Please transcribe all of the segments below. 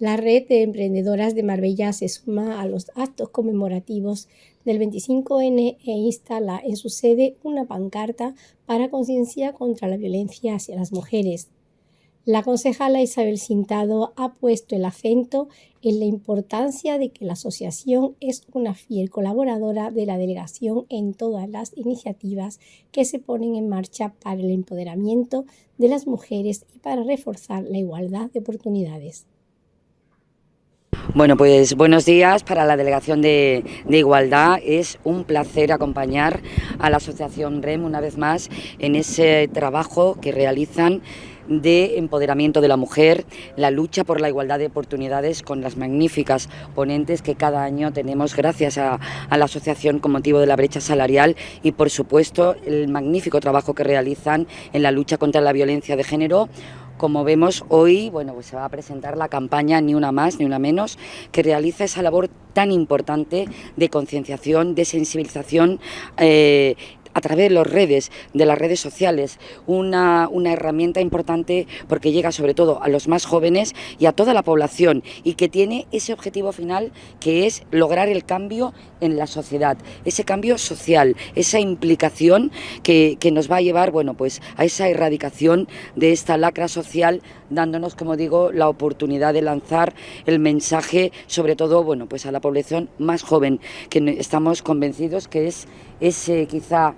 La red de emprendedoras de Marbella se suma a los actos conmemorativos del 25N e instala en su sede una pancarta para conciencia contra la violencia hacia las mujeres. La concejala Isabel Sintado ha puesto el acento en la importancia de que la asociación es una fiel colaboradora de la delegación en todas las iniciativas que se ponen en marcha para el empoderamiento de las mujeres y para reforzar la igualdad de oportunidades. Bueno, pues buenos días para la Delegación de, Igualdad. Es un placer acompañar a la Asociación REM una vez más en ese trabajo que realizan de empoderamiento de la mujer, la lucha por la igualdad de oportunidades con las magníficas ponentes que cada año tenemos gracias a, la asociación con motivo de la brecha salarial y por supuesto el magnífico trabajo que realizan en la lucha contra la violencia de género como vemos hoy, bueno, pues se va a presentar la campaña Ni una más, ni una menos, que realiza esa labor tan importante de concienciación, de sensibilización eh, a través de las redes, de las redes sociales, una, una herramienta importante porque llega sobre todo a los más jóvenes y a toda la población y que tiene ese objetivo final que es lograr el cambio en la sociedad, ese cambio social, esa implicación que, que nos va a llevar bueno, pues a esa erradicación de esta lacra social, dándonos, como digo, la oportunidad de lanzar el mensaje, sobre todo bueno, pues a la población más joven, que estamos convencidos que es ese quizá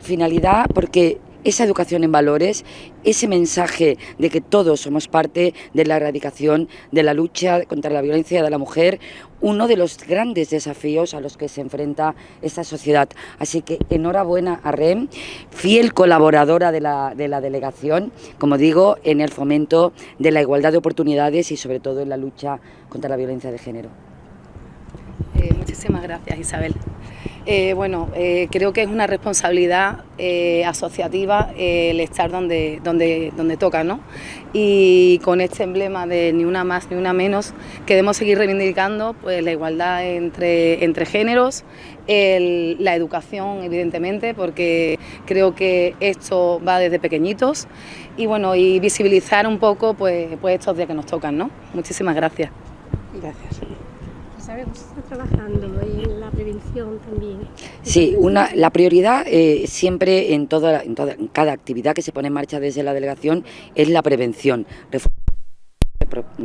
finalidad porque esa educación en valores, ese mensaje de que todos somos parte de la erradicación, de la lucha contra la violencia de la mujer, uno de los grandes desafíos a los que se enfrenta esta sociedad. Así que enhorabuena a REM, fiel colaboradora de la, de la delegación, como digo, en el fomento de la igualdad de oportunidades y sobre todo en la lucha contra la violencia de género. Eh, muchísimas gracias Isabel. Eh, bueno, eh, creo que es una responsabilidad eh, asociativa el estar donde, donde, donde toca, ¿no? Y con este emblema de ni una más ni una menos, queremos seguir reivindicando pues, la igualdad entre, entre géneros, la educación, evidentemente, porque creo que esto va desde pequeñitos y bueno, y visibilizar un poco pues, pues estos días que nos tocan, ¿no? Muchísimas gracias. Gracias sabemos está trabajando en la prevención también. Sí, una, la prioridad eh, siempre en, toda, en, toda, en cada actividad que se pone en marcha desde la delegación es la prevención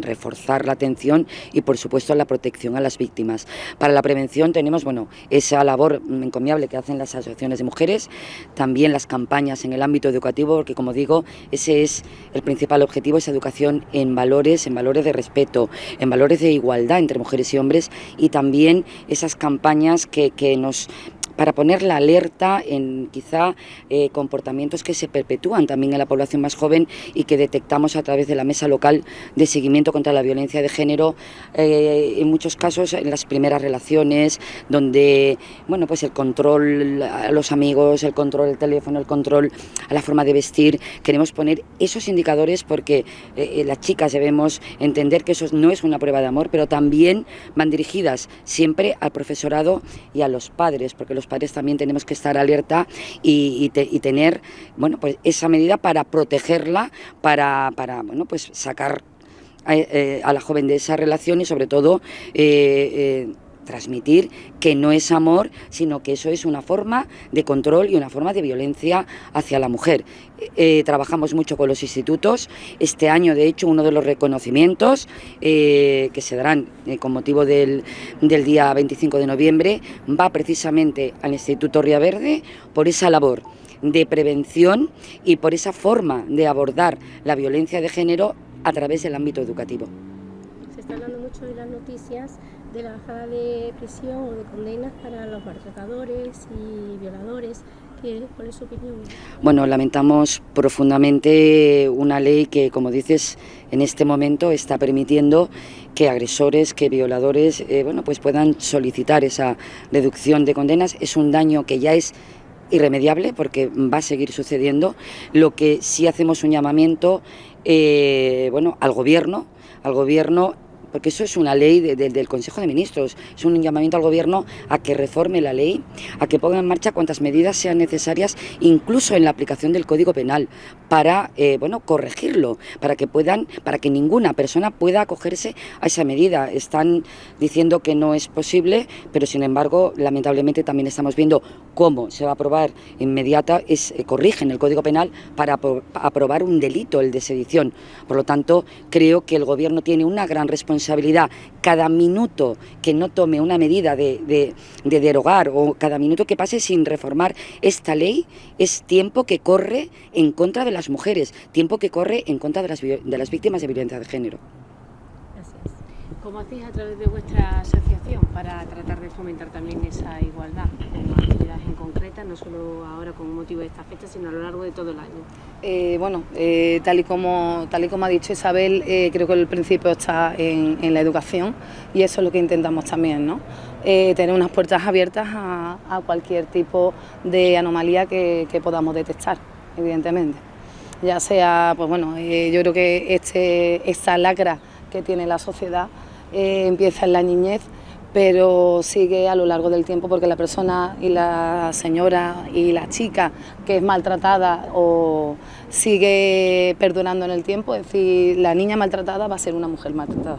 reforzar la atención y por supuesto la protección a las víctimas. Para la prevención tenemos bueno, esa labor encomiable que hacen las asociaciones de mujeres, también las campañas en el ámbito educativo, porque como digo, ese es el principal objetivo, esa educación en valores, en valores de respeto, en valores de igualdad entre mujeres y hombres y también esas campañas que, que nos para poner la alerta en quizá eh, comportamientos que se perpetúan también en la población más joven y que detectamos a través de la mesa local de seguimiento contra la violencia de género, eh, en muchos casos en las primeras relaciones, donde bueno pues el control a los amigos, el control del teléfono, el control a la forma de vestir, queremos poner esos indicadores porque eh, las chicas debemos entender que eso no es una prueba de amor, pero también van dirigidas siempre al profesorado y a los padres, porque los padres también tenemos que estar alerta y, tener bueno, pues esa medida para protegerla, para, para bueno, pues sacar a, eh, a, la joven de esa relación y sobre todo eh, eh, transmitir que no es amor, sino que eso es una forma de control y una forma de violencia hacia la mujer. Eh, trabajamos mucho con los institutos. Este año, de hecho, uno de los reconocimientos eh, que se darán eh, con motivo del, del, día 25 de noviembre va precisamente al Instituto Ría Verde por esa labor de prevención y por esa forma de abordar la violencia de género a través del ámbito educativo. Se está hablando mucho de las noticias de la bajada de prisión o de condenas para los maltratadores y violadores. ¿Cuál es su opinión? Bueno, lamentamos profundamente una ley que, como dices, en este momento está permitiendo que agresores, que violadores, eh, bueno, pues puedan solicitar esa reducción de condenas. Es un daño que ya es irremediable porque va a seguir sucediendo. Lo que sí hacemos un llamamiento, eh, bueno, al gobierno, al gobierno porque eso es una ley del Consejo de Ministros, es un llamamiento al Gobierno a que reforme la ley, a que ponga en marcha cuantas medidas sean necesarias, incluso en la aplicación del Código Penal, para eh, bueno, corregirlo, para que puedan, para que ninguna persona pueda acogerse a esa medida. Están diciendo que no es posible, pero sin embargo, lamentablemente también estamos viendo cómo se va a aprobar inmediata, es, eh, corrigen el Código Penal para aprobar un delito, el de sedición. Por lo tanto, creo que el Gobierno tiene una gran responsabilidad. Cada minuto que no tome una medida de, derogar o cada minuto que pase sin reformar esta ley es tiempo que corre en contra de las mujeres, tiempo que corre en contra de las, de las víctimas de violencia de género. ¿Cómo hacéis a través de vuestra asociación para tratar de fomentar también esa igualdad? actividades en concreta, no solo ahora con motivo de esta fecha, sino a lo largo de todo el año. Eh, bueno, eh, tal, y como, tal y como ha dicho Isabel, eh, creo que el principio está en, la educación y eso es lo que intentamos también, ¿no? tener unas puertas abiertas a, cualquier tipo de anomalía que, que podamos detectar, evidentemente. Ya sea, pues bueno, yo creo que este, esta lacra que tiene la sociedad eh, empieza en la niñez, pero sigue a lo largo del tiempo porque la persona y la señora y la chica que es maltratada o sigue perdonando en el tiempo, es decir, la niña maltratada va a ser una mujer maltratada.